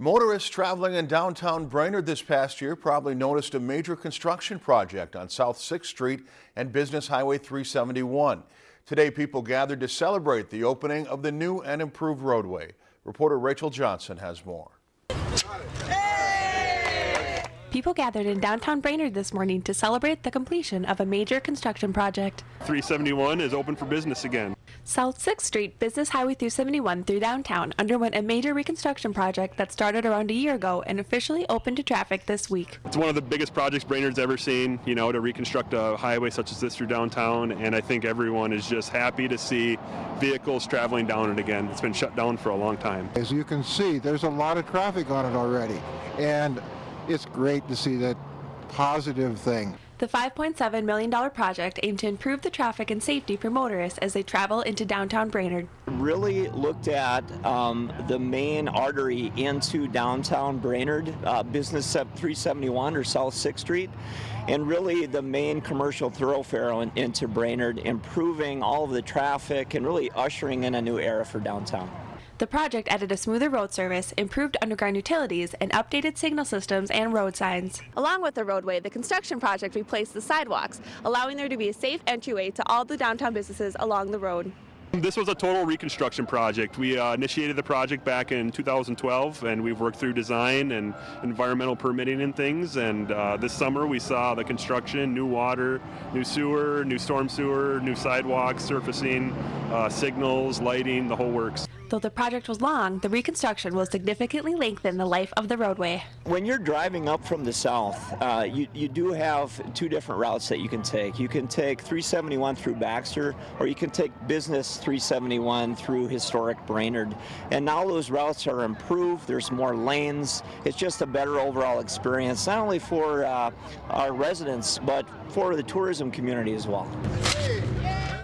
Motorists traveling in downtown Brainerd this past year probably noticed a major construction project on South 6th Street and Business Highway 371. Today, people gathered to celebrate the opening of the new and improved roadway. Reporter Rachel Johnson has more. People gathered in downtown Brainerd this morning to celebrate the completion of a major construction project. 371 is open for business again. South 6th Street Business Highway 371 through downtown underwent a major reconstruction project that started around a year ago and officially opened to traffic this week. It's one of the biggest projects Brainerd's ever seen, you know, to reconstruct a highway such as this through downtown, and I think everyone is just happy to see vehicles traveling down it again. It's been shut down for a long time. As you can see, there's a lot of traffic on it already, and it's great to see that positive thing. The $5.7 million project aimed to improve the traffic and safety for motorists as they travel into downtown Brainerd. Really looked at um, the main artery into downtown Brainerd, uh, Business 371 or South 6th Street, and really the main commercial thoroughfare in, into Brainerd, improving all of the traffic and really ushering in a new era for downtown. The project added a smoother road service, improved underground utilities, and updated signal systems and road signs. Along with the roadway, the construction project replaced the sidewalks, allowing there to be a safe entryway to all the downtown businesses along the road. This was a total reconstruction project. We uh, initiated the project back in 2012 and we've worked through design and environmental permitting and things and uh, this summer we saw the construction, new water, new sewer, new storm sewer, new sidewalks, surfacing, uh, signals, lighting, the whole works. Though the project was long, the reconstruction will significantly lengthen the life of the roadway. When you're driving up from the south, uh, you, you do have two different routes that you can take. You can take 371 through Baxter, or you can take Business 371 through historic Brainerd. And now those routes are improved, there's more lanes. It's just a better overall experience, not only for uh, our residents, but for the tourism community as well.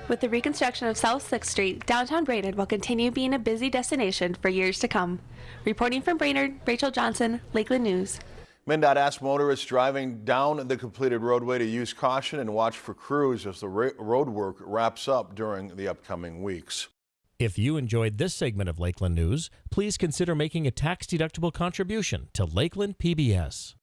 With the reconstruction of South 6th Street, downtown Brainerd will continue being a busy destination for years to come. Reporting from Brainerd, Rachel Johnson, Lakeland News. MnDOT asked motorists driving down the completed roadway to use caution and watch for crews as the road work wraps up during the upcoming weeks. If you enjoyed this segment of Lakeland News, please consider making a tax-deductible contribution to Lakeland PBS.